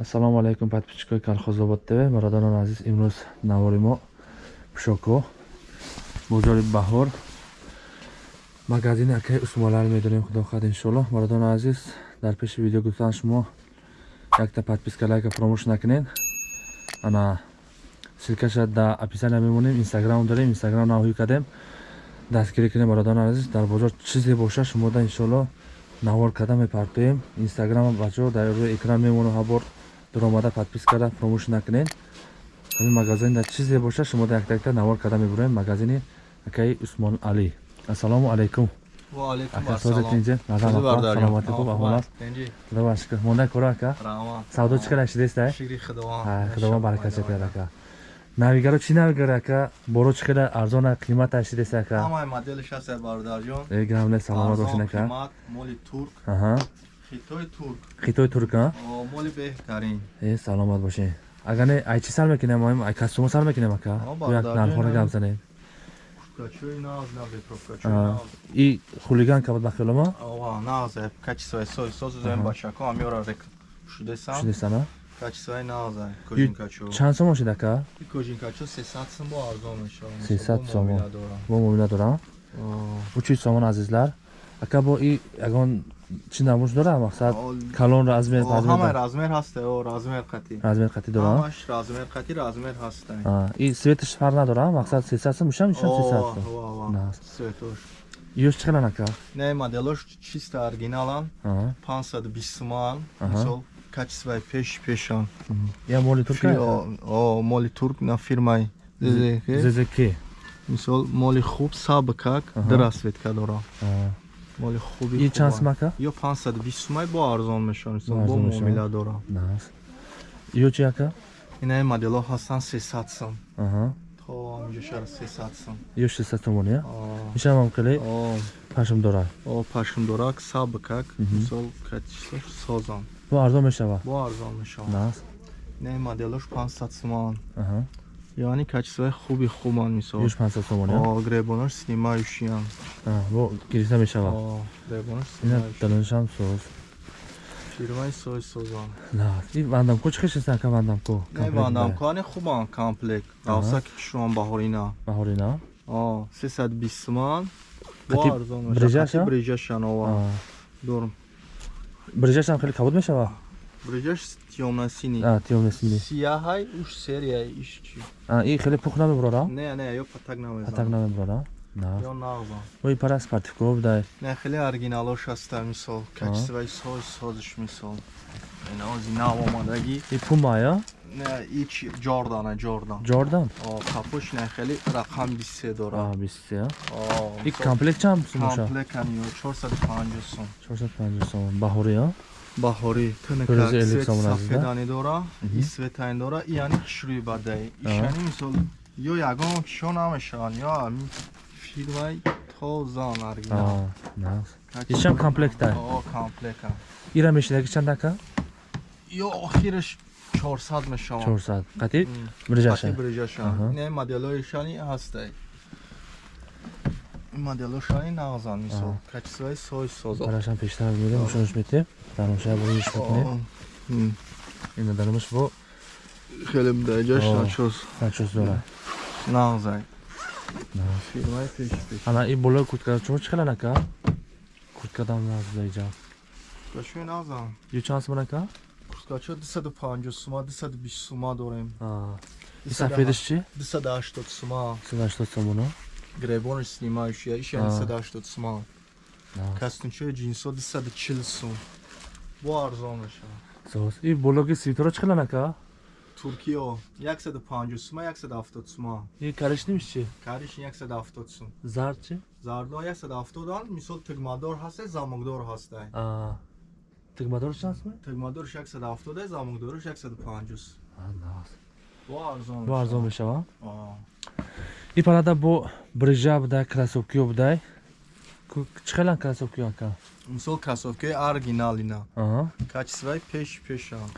ассалому алайкум подписчикои колхозобод тв бародарони азиз имрӯз навори мо пушоко бозори баҳор. Магазини акаи усмонлар медорем худохад иншоалло бародарони азиз дар пеши видео гуфтан шумо якта подписка лайка фаромӯш накунед. Ана силкаша да описания мемонем инстаграм дорем инстаграм навҳӣ кардем. Дастгирӣ кунем бародарони азиз. Дар бозор чизе боша шумода иншоалло навор карда мепартоем инстаграм бачаҳо дар рӯи экран мемонам ҳабор дуромада подпис карда фаромӯш накунед. Ҳамин магазин дар чизе боша шумода яктаякта навор карда мебурем магазини акаи усмон али ассалому алайкум савдо чӣ кара шидеста худовон баракат чакарад ака. навигаро чӣ навигаро ака? Боро чӣ када арзона қимата шидеста ака? Гамне саломат бошед ака хитои турк. Саломат бошед агар не ай чӣ сар мекунем ай кастумо сар мекунем ака? Як нархона гап занем. И хулиганка буд ба хиёлама шудесана чанд сомон шид ака? Сесад сомон. бо муомила дорам учи сомон азизлар. Ака бо и ягон чӣ намуш дора мақсад калон размер размер қати. Дора и светш фар надора мақсад сесад мушам ишам сесад сум ёш чӣ қадар ака не моделош чиста оригиналан 520 суман мисол качествои пеш пешан я моли турк моли турк на фирмаи ззк мисол моли хуб сабкак драсветка дора моли хуби и чанд сумака? Ё 520 сумай бо арзон мешавад бо муомила дорам. Ё чи ака? Инаи моделҳо ҳастанд 300 сум. То ҳаминҷошара 300 сум. Ё 600 сомон я мишавам кали пашм дора о. пашм дорак сабкак мисол катишлош созам бо арзон мешавад бо арзон мешавад инаи моделҳош 500 суман яъне качествои хуби хубанд мисол. Юш 500 сомон гребонаш снимающиян бо гирифта мешавад гребонаш ина далонашам соз. Фирмаи соз созанд и вандамко чӣ хешеста ка вандамко? Вандамко ане хубанд комплект. Равсаки кишуан баҳорина. Баҳорина? О сесад бист суман брижаша брижашан ова дорм брижашам? Хеле кабуд мешавад брижаш тёмнасини тёмнасини сияҳай уш серияи иш чи и хеле пух намебурора не не ё патак намезан патак намебурора ё нағза ой пара спартивков будай не хеле оригиналош аста мисол качествои соз созиш мисол ина ози нав омадаги и пума ё не ич ҷордана ҷордан ҷордан капош не хеле рақам биссе дора биссе и комплект чанд сум моша комплект ани ё 450 сум 450 сум баҳорӣ ё баҳорӣ тункасафедани дора и светайн дора и яъне хишрӯи бадаи ишани мисол ё ягон кишо намешаванд ё ами фирмаи тозан оригинал ишам комплекта комплека ира мешидаги чанд ака ё охираш 400 мешаванд 400 қати брижаша брижаша не моделҳоишани ҳастай моделошани нағзан мисол. Качествои соз созо барашам пештар мебинем шунаш метем дармоша буриш мекунем? Ина дармош бо? Хеле даҷаш начос начос дора. Нағзай фирмаи пеш пеш. Ана и болои куртка чумо чӣ калан ака курткадам нағзаиҷа курткашои нағзан ю чанд суман ака курткачо 250 сума 220 сума дорем. И сафедаш чи 280 сума. 280 сомоно гребонаш снимающая иш яъне 280 сума кастунчои ҷинсо 240 сум бо арзон мешавад и бологи свитеро чӣ калан ака туркиё. 150 сума 170 сума и каришнимиш чи кариш 170 сум зард чи зардо 170 ан мисол тигмадор ҳасте замокдор ҳастай тигмадор чанд сум тигмадорш 170 замокдорш 150 сум бо арзон мешавад и парада бо брижа будай красовкиё будай чӣ хелан красовкиё ака мисол красовкиёи оригиналина качествои пеш пешан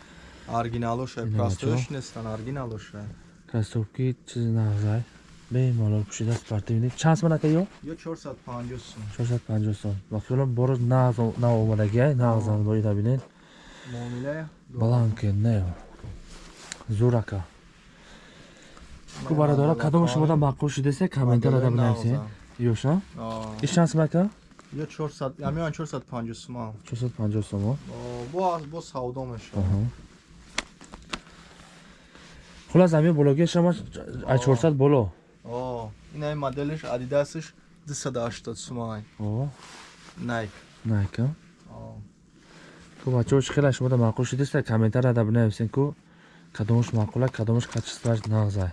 оригиналоша простоёш нестан оригиналоша красовки чизи нағзай бемалол пушида спортивни чанд сум ака ё ё 450 сум 450 сум вақило боро нав омадагиай нағзан боида бинед муомила баланд ки не зур ака ку бародора кадоми шумода маъқул шудасе комментарада бинависед ёша? Иш чанд сум ака ё 400 ҳамиан 450 суман 450 сумо бо бо савдо мешавад Аҳа. хулас ҳамин бология шама ай 400 боло? О ин ай моделиш адидасиш 280 суман О, найк найка ку бачаҳо чӣ хела шумода маъқул шудасе комментарада бинависед ку? Кадомаш маъқула кадомаш качестваш нағзай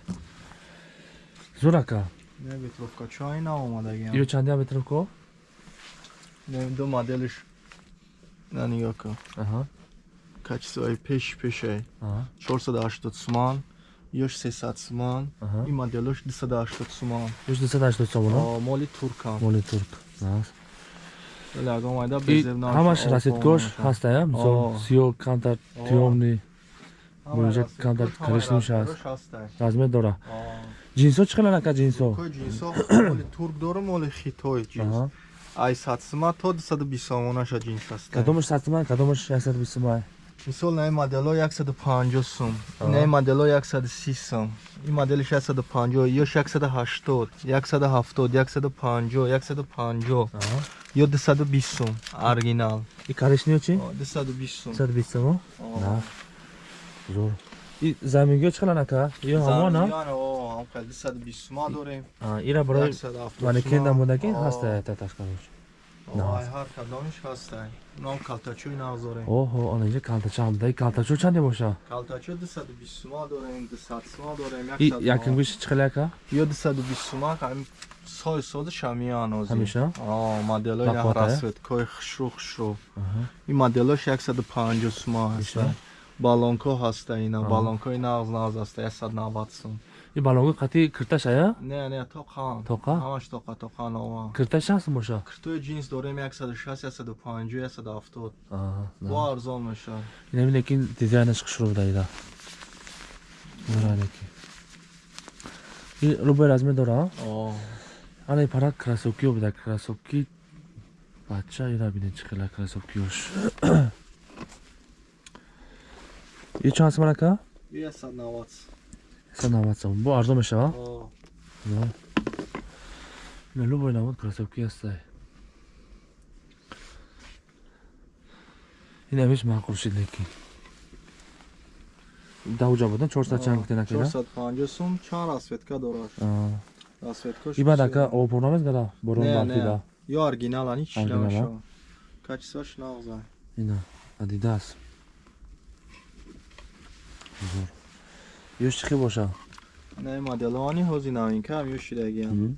зур ака не ветровка. Чай наомадагиам ё чанди метровко не ду моделиш на нигоҳ кун аҳа. Качествои пеш пешай. Аҳа. 480 суман ёш 300 суман аҳа. ин моделош 280 суман. Ёш 280 сомоно О, моли туркам. Моли турк. Ҳамаш расидгош ҳастая? Мисол сиё камтар бонҷа камтар коричневиш ҳаст размер дора ҷинсо чӣ хелан ака ҷинсо ҷинсо моли турк дорам моли хитой ҷинс. Аҳа. ай сатсима то 220 сомонаша ҷинс аст кадомаш сатман кадомаш 120 май мисол на ин модело 150 сум. Аҳа. ин модело 130 сум. Ин моделиш 150 ёш 180 170 150 150 ё 220 сум оригинал. И коричнево чӣ? О, 220 сум 120 сомо О. на зур. И замингиё чӣ хелан ака ё ҳамона Замиён, о, ҳам хел 220 сума дорем. А, ира барои 170 манекен сума. намудаги ҳаста ай ҳар кадомиш ҳастай ном калтачӯи навзорем оҳо она инҷа калтача ҳам даи калтачо чанде боша? Калтачӯ 220 сума дорем 200 сума дорем 100 якингӯш чӣ хеле ака ё 220 сума ҳам сои содиш ҳамиян ози ҳамеша? Моделои расветкои хушрӯ хушрӯ ин моделош 150 сума Иша? ҳаста балонко ҳаста ина Аҳа. балонкои нағз нағз ҳаста 190 сум и балонго қатъи кирташ ая не не тоқан Тоқа? ҳамаш тоқа тоқа нова кирташ ҳаст боша киртои ҷинс дорем 160 150 170 Аҳа, на. бо арзон мешавад инами лекин дизайнаш хушрӯ даида наралеки и рубои размер дора о ана пара красовкиё буда красовки бача ира бинед чӣ хела красовкиёш и чанд сомон ака 190 190 сомон бо арзон мешава о Да. Не, любой навод красовки ҳастай. Ин ҳамеш маъқул шид лекин. Даҳуҷа будан 400 чанд гуфтен ака? 450 сум чанд расветка дорад Аа. расветкош И баъд ака обпурна мезгада борон Не, барфида. не. ё оригинала ҳеҷ чиз Оригинала? намешавад качествоаш нағза Ина Adidas. Зур. Ёш чӣ боша? не моделони ҳози новинка ҳам ё шидагиам Мгм.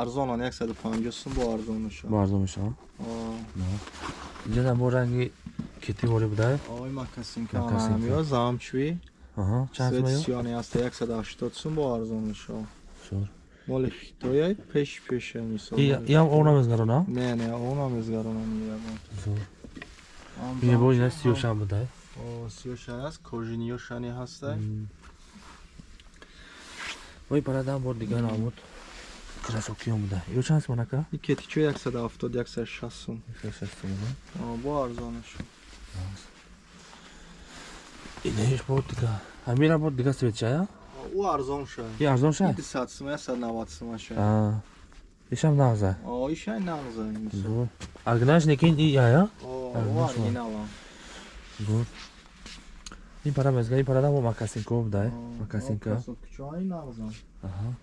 арзонан 150 сум бо арзон мешавад Бо арзон мешава? О, Инҷа ҳам бо ранги кетӣ боре буда? ой макасинка Макасинка. анам ё замчви Аҳа. Чанд свет сум ё? сиёни аста 180 сум бо арзон мешавад Зур. моли хитояй пеш пеше мисол И и ҳам овна мезгарона? не не онам изгаронам ягон Зур. Ин бо ина сиёшам буда? о сиёшани аст кожиниёшани ҳастай Ой, парадам бор дигар намуд. Красовкиём буда. Ё чанд сомон ака? и кетичо 170 160 сум О, бо арзон мешавад Инеш бор дига. Ҳамира бор дига свет чая? ӯ арзон шад И арзон ша? 200 сум 190 сум шад Аа. Ишам нағза. о ишай нағза мисол Зур. Аргнаш некин и ая? о Арзон Зур. Ин пара мезга, ин парада бо макасинко буда. О, Макасинка. красовкичои нағза Аҳа.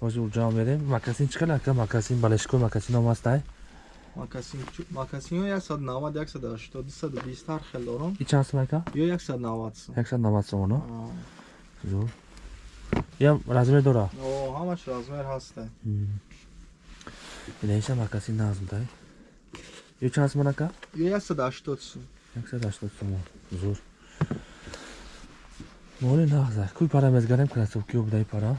Ҳозир урҷа мерем. Макасин чӣ хел ака? Макасин балешко макасин ом ҳастай? макасинҳо 190 180 220 ҳар хел дорам И чанд сом ака? ё 190 сум 190 сомон. О, Зур. Ям размер дора? о, ҳамаш размер ҳастай Инеша макасин нағз буда. Ё чанд сомон ака? ё 180 сум 180 сомон. Зур. Моли нағза. Куй пара мезгарем красовки обдай пара.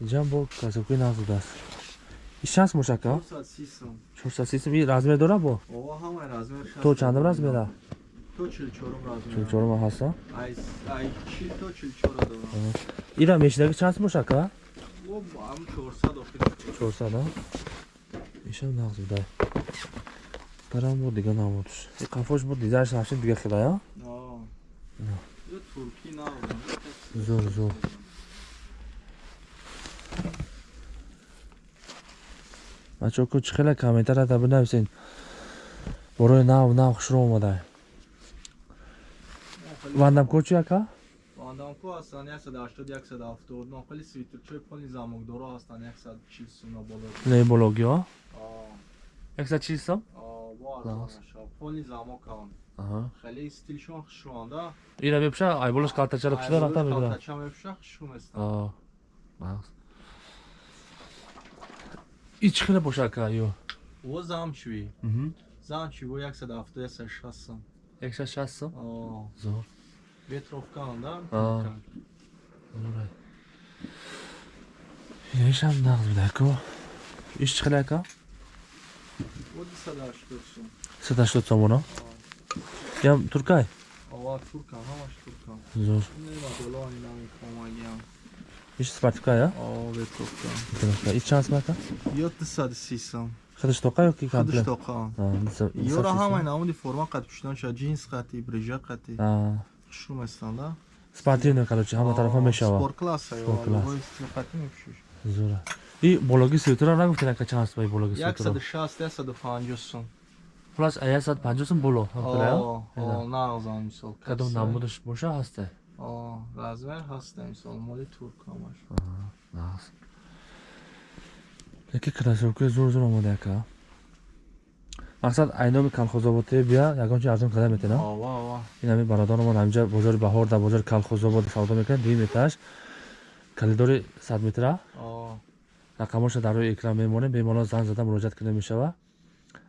Инҷам бо красовки нағз будааст. И шанс мошака? 430 сум 430 сум. И размер дора бо? о ҳамаи размер То чандам размера? то 44 размер 44 ма ҳаста? ай ай чил то 44 дорам Ира мешидаги чанд мошака? о ам 400 охир 400 а? Ишам нағз будай. духтарам буд дига намудш и қафош буд дизайнш ҳамшин дига хела я آه. نه. یه ترکی نبودم зур зур бачаҳо ку чӣ хела комментарията бинависен борои нав нав хушро омадай вандамко чӣ ака Вандамко ҳастан 180 170 нақли свитрчои пони замокдоро ҳастан 140 сумна боло не бологиҳо آه. якса Muazzam. Poli Zamokan. Aha. Xəli stilşon şu anda. İra bepşa ayboluş kartaçalıkçılar hatta bir daha. Kartaçam bepşa şu mesela. Aa. Bak. İç xile boşaka yo. O zamçvi. Mhm. Zamçvi bu yaksa da haftaya sen şassın. Yaksa şassın? Aa. Zor. Vetrovkan'da. Aa. Doğru. Yaşam dağıldı ko. İş çıkılaka? Води 180 сом. 180 сом оно? Ям туркай? Ова турка, ҳамаш турка. Зур. Нема доллар намехоҳам агиам. Иш смартка, я? О, ветровка. Ветровка. И чанд смарта? 730 сом. Ходыштока ёки комплект? Ходыштока. Ёра ҳамай намуди форма қат пӯшидонша, джинс қати, брижа қати. Шум ҳастанд, да? Спортивный, короче, ҳама тарафа мешава. Спорт класса, ё. Спорт класс. Зура и бологи светра нагуфти нака чанд аст вай бологи светра? 160 150 сум хулас 150 сум боло? Назан мисол кадом э? намудаш боша ҳаста размер ҳаста мисол моли туркамаш яке кроссовка зур зур омада яка? Мақсад айноми калхозоботе бия ягончи арзон карда метена ин ҳами бародарамон ҳамҷа бозори баҳор дар бозори калхозобод савдо мекунад. Дуюм этаж калидори сад метра рақамоша дар рӯи экран мемонем беморон занг зада муроҷиат карда мешава.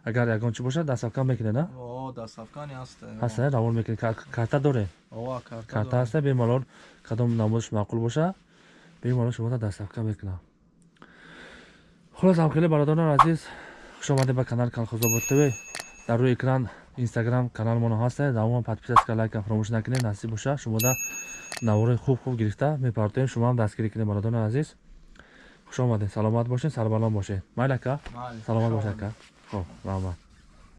Агар ягон чӣ бошад дастсавкан мекуне на дастсавкани ҳаст ҳаст э, э, равон мекуне карта доре? Карта ҳаста э, беморон кадом намозаш маъқул боша беморон шуморо дастсавкан мекунам хулос ҳамхеле бародарон азиз. Хушомаде ба канал калхозобод тв. Дар рӯи экран инстаграм каналмоно ҳастед давоман подписаска лайкам фаромӯш накунед. Насиб боша шумода навораи хуб хуб гирифта мепардоем шумоам дастгирӣ кунед бародарони азиз хушомадед саломат бошед сарбаланд бошед. Майли ака саломат хушомадед. бош ака хоб раҳмат